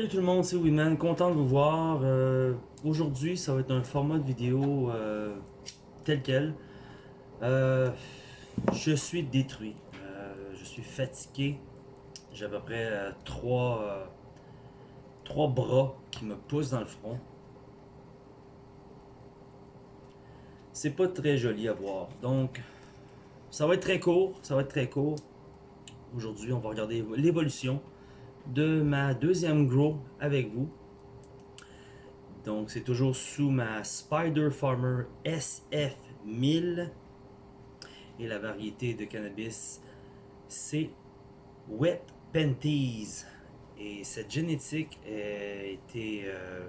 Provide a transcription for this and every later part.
Salut tout le monde, c'est Winman, content de vous voir. Euh, Aujourd'hui, ça va être un format de vidéo euh, tel quel. Euh, je suis détruit, je suis fatigué. J'ai à peu près trois, trois bras qui me poussent dans le front. C'est pas très joli à voir. Donc, ça va être très court, ça va être très court. Aujourd'hui, on va regarder l'évolution de ma deuxième grow avec vous. Donc, c'est toujours sous ma Spider Farmer SF1000. Et la variété de cannabis, c'est Wet Panties. Et cette génétique a été euh,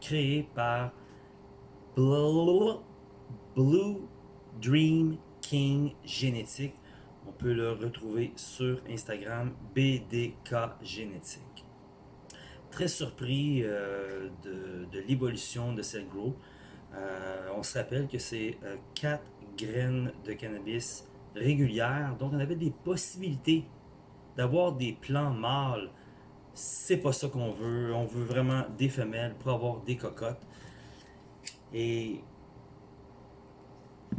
créée par Blue Dream King Génétique. On peut le retrouver sur Instagram, BDK Génétique. Très surpris euh, de, l'évolution de cette grow. Euh, on se rappelle que c'est 4 graines de cannabis régulières, donc on avait des possibilités d'avoir des plants mâles. C'est pas ça qu'on veut. On veut vraiment des femelles pour avoir des cocottes. Et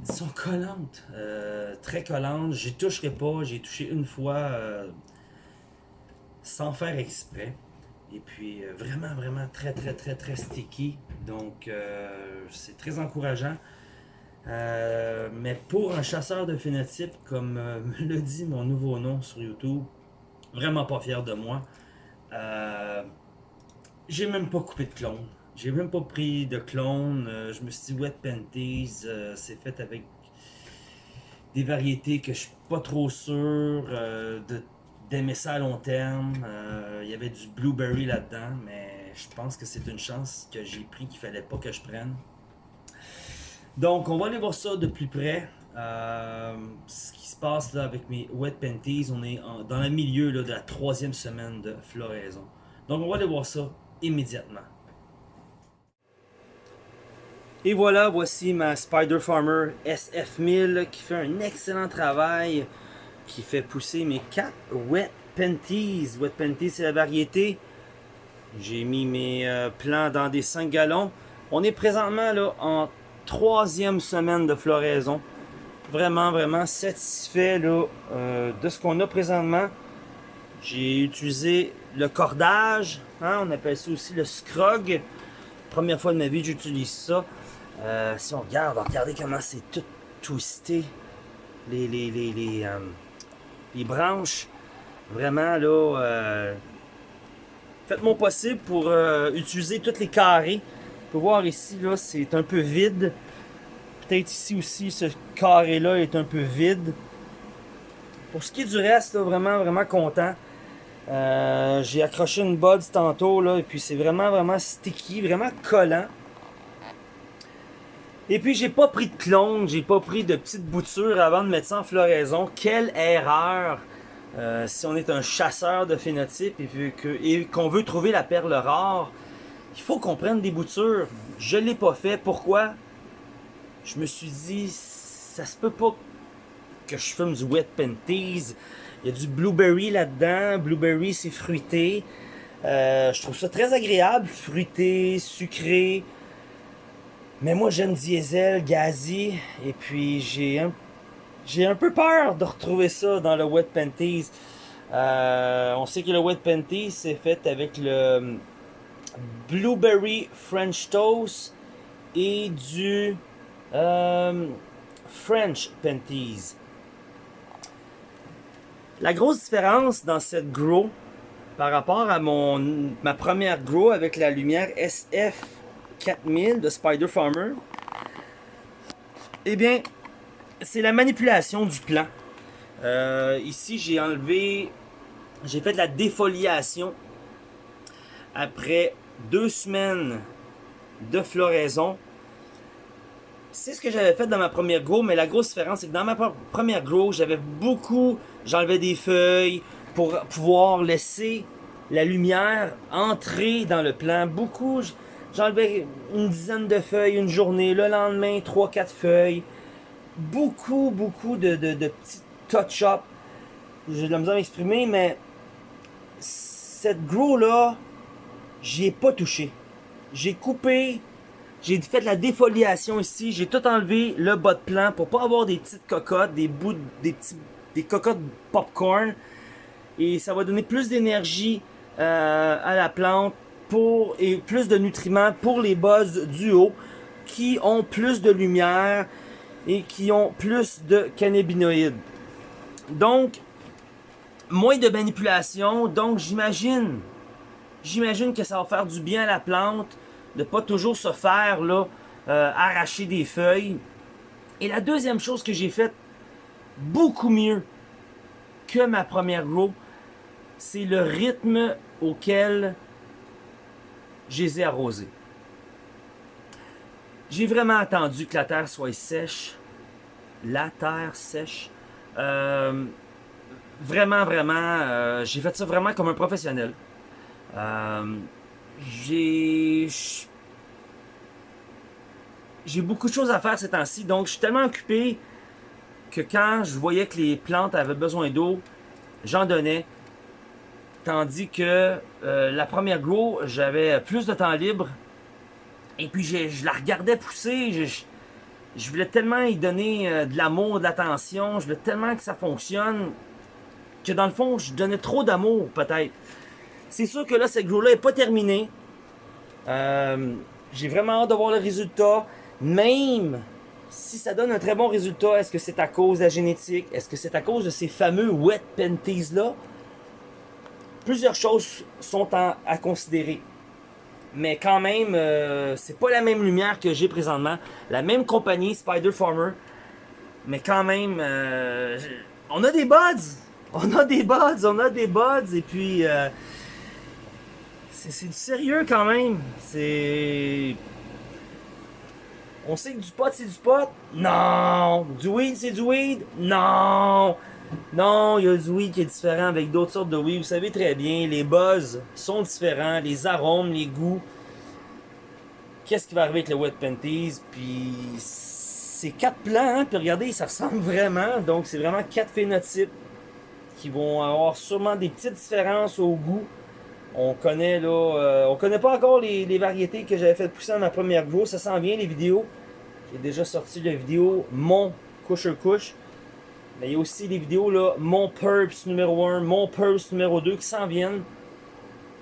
sont collantes, euh, très collantes. J'y toucherai pas. J'ai touché une fois euh, sans faire exprès. Et puis euh, vraiment, vraiment très, très, très, très sticky. Donc c'est très encourageant. Mais pour un chasseur de phénotype, comme me le dit mon nouveau nom sur YouTube, vraiment pas fier de moi. J'ai même pas coupé de clone. J'ai même pas pris de clone. Euh, je me suis dit Wet Panties, euh, c'est fait avec des variétés que je suis pas trop sûr euh, d'aimer ça à long terme. Il y avait du blueberry là-dedans, mais je pense que c'est une chance que j'ai pris qu'il fallait pas que je prenne. Donc, on va aller voir ça de plus près. Ce qui se passe là avec mes Wet Panties, on est dans le milieu là, de la troisième semaine de floraison. Donc, on va aller voir ça immédiatement. Et voilà, voici ma Spider Farmer SF1000 qui fait un excellent travail, qui fait pousser mes 4 Wet Panties. Wet Panties, c'est la variété. J'ai mis mes euh, plants dans des 5 gallons. On est présentement là en troisième semaine de floraison. Vraiment, vraiment satisfait là, euh, de ce qu'on a présentement. J'ai utilisé le cordage, hein, on appelle ça aussi le scrog. Première fois de ma vie j'utilise ça. Euh, si on regarde, regardez comment c'est tout twisté. Les, les, les, les, euh, branches. Vraiment là. euh, Faites mon possible pour utiliser tous les carrés. On peut voir ici, là, c'est un peu vide. Peut-être ici aussi, ce carré-là est un peu vide. Pour ce qui est du reste, là, vraiment, vraiment content. J'ai accroché une bud tantôt, là, et puis c'est vraiment, vraiment sticky, vraiment collant. Et puis j'ai pas pris de clone, j'ai pas pris de petites boutures avant de mettre ça en floraison. Quelle erreur! Euh, si on est un chasseur de phénotype et vu que- et qu'on veut trouver la perle rare, il faut qu'on prenne des boutures. Je l'ai pas fait. Pourquoi? Je me suis dit, ça se peut pas que je fume du wet panties. Il y a du blueberry là-dedans. Blueberry, c'est fruité. Euh, je trouve ça très agréable, fruité, sucré. Mais moi, j'aime diesel, gazi. Et puis, j'ai un peu peur de retrouver ça dans le Wet Panties. Euh, on sait que le Wet Panties c'est fait avec le Blueberry French Toast et du euh, French Panties. La grosse différence dans cette grow par rapport à mon ma première grow avec la lumière SF 4000 de Spider Farmer, eh bien, c'est la manipulation du plan. Euh, ici, j'ai enlevé, j'ai fait la défoliation après deux semaines de floraison. C'est ce que j'avais fait dans ma première grow, mais la grosse différence, c'est que dans ma pre- première grow, j'avais beaucoup, j'enlevais des feuilles pour pouvoir laisser la lumière entrer dans le plan. Beaucoup, j'enlevais une dizaine de feuilles une journée, le lendemain, trois, quatre feuilles beaucoup, beaucoup de, de, de petits touch-up. J'ai de la misère à m'exprimer, mais cette grow-là j'y ai pas touché. J'ai coupé, j'ai fait la défoliation ici, j'ai tout enlevé le bas de plan pour pas avoir des petites cocottes, des bouts, des petits, des cocottes popcorn. Et ça va donner plus d'énergie euh, à la plante et plus de nutriments pour les buzz du haut qui ont plus de lumière et qui ont plus de cannabinoïdes. Donc, moins de manipulation. Donc, j'imagine, j'imagine que ça va faire du bien à la plante de pas toujours se faire là, euh, arracher des feuilles. Et la deuxième chose que j'ai faite beaucoup mieux que ma première grow, c'est le rythme auquel je les ai arrosés. J'ai vraiment attendu que la terre soit sèche. La terre sèche. Euh, vraiment, vraiment, euh, j'ai fait ça vraiment comme un professionnel. Euh, j'ai... J'ai beaucoup de choses à faire ces temps-ci, donc je suis tellement occupé que quand je voyais que les plantes avaient besoin d'eau, j'en donnais. Tandis que euh, la première grow, j'avais plus de temps libre. Et puis je, la regardais pousser. Je, voulais tellement y donner euh, de l'amour, de l'attention. Je voulais tellement que ça fonctionne. Que dans le fond, je donnais trop d'amour peut-être. C'est sûr que là, cette grow-là n'est pas terminée. Euh, j'ai vraiment hâte de voir le résultat. Même si ça donne un très bon résultat, est-ce que c'est à cause de la génétique? Est-ce que c'est à cause de ces fameux wet panties-là? Plusieurs choses sont à considérer. Mais quand même, euh, c'est pas la même lumière que j'ai présentement. La même compagnie, Spider Farmer. Mais quand même, euh, on a des buds. On a des buds, on a des buds. Et puis, euh, c'est du sérieux quand même. C'est... On sait que du pot, c'est du pot? Non! Du weed, c'est du weed? Non! Non, il y a du weed qui est différent avec d'autres sortes de weed. Vous savez très bien, les buzz sont différents, les arômes, les goûts. Qu'est-ce qui va arriver avec le Wet Panties? Puis c'est quatre plants, hein? puis regardez, ça ressemble vraiment. Donc c'est vraiment quatre phénotypes qui vont avoir sûrement des petites différences au goût. On connaît là, euh, on connaît pas encore les, variétés que j'avais fait pousser dans ma première grow. Ça s'en vient les vidéos. J'ai déjà sorti la vidéo Mon couche couche. Mais il y a aussi des vidéos, là, mon Purps numéro 1, mon Purps numéro 2 qui s'en viennent.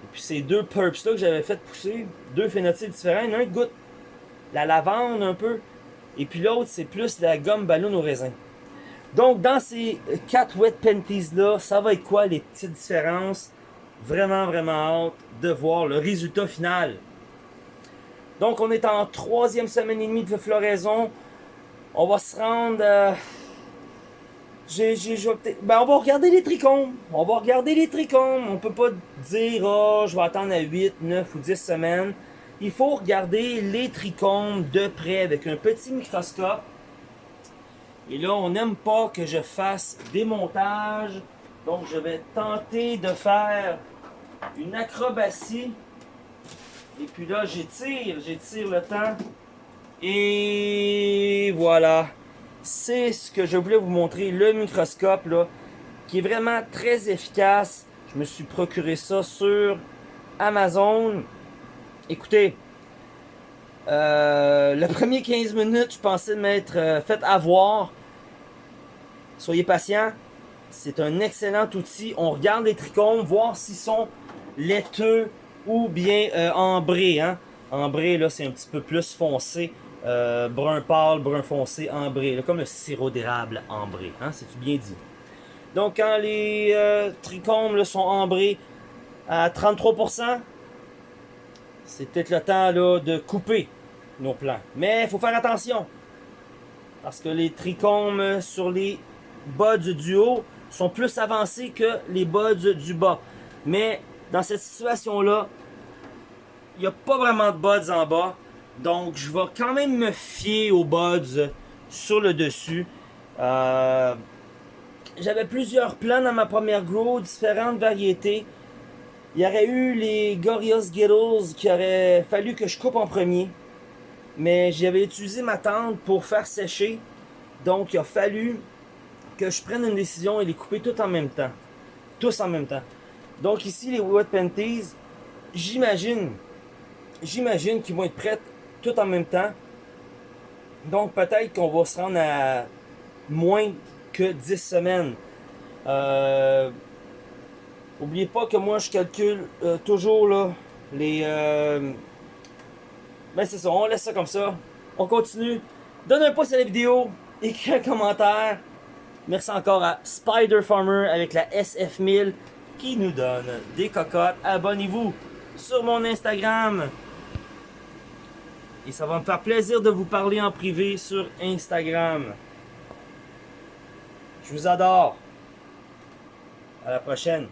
Et puis ces deux Purps-là que j'avais fait pousser, deux phénotypes différents. Il y en a un qui goûte la lavande un peu, et puis l'autre, c'est plus la gomme ballon au raisin. Donc, dans ces quatre wet panties-là, ça va être quoi les petites différences? Vraiment, vraiment hâte de voir le résultat final. Donc, on est en troisième semaine et demie de floraison. On va se rendre... Euh, j'ai, ben, on va regarder les trichomes. On va regarder les trichomes. On peut pas dire, oh, je vais attendre à 8, 9 ou 10 semaines. Il faut regarder les trichomes de près avec un petit microscope. Et là, on n'aime pas que je fasse des montages. Donc, je vais tenter de faire une acrobatie. Et puis là, j'étire, j'étire le temps. Et voilà c'est ce que je voulais vous montrer, le microscope qui est vraiment très efficace. Je me suis procuré ça sur Amazon. Écoutez, euh, le premier 15 minutes, je pensais m'être euh, fait avoir. Soyez patient. C'est un excellent outil. On regarde les trichomes, voir s'ils sont laiteux ou bien euh, ambrés. Hein. Là, c'est un petit peu plus foncé. Euh, brun pâle, brun foncé, ambré, comme le sirop d'érable ambré, hein, c'est bien dit? Donc quand les euh, trichomes sont ambrés à 33%, c'est peut-être le temps de couper nos plants. Mais il faut faire attention, parce que les trichomes sur les buds du haut sont plus avancés que les buds du bas. Mais dans cette situation-là, il n'y a pas vraiment de buds en bas. Donc, je vais quand même me fier aux buds sur le dessus. Euh, j'avais plusieurs plans dans ma première grow, différentes variétés. Il y aurait eu les Gorillaz Skittles qui aurait fallu que je coupe en premier. Mais j'avais utilisé ma tente pour faire sécher. Donc, il a fallu que je prenne une décision et les couper tout en même temps. Tous en même temps. Donc ici, les Wet Panties, j'imagine, j'imagine qu'ils vont être prêtes tout en même temps. Donc peut-être qu'on va se rendre à moins que 10 semaines. Euh, oubliez pas que moi je calcule euh, toujours là, les... Euh, ben c'est ça, on laisse ça comme ça. On continue. Donne un pouce à la vidéo, écris un commentaire. Merci encore à Spider Farmer avec la SF1000 qui nous donne des cocottes. Abonnez-vous sur mon Instagram. Et ça va me faire plaisir de vous parler en privé sur Instagram. Je vous adore. À la prochaine.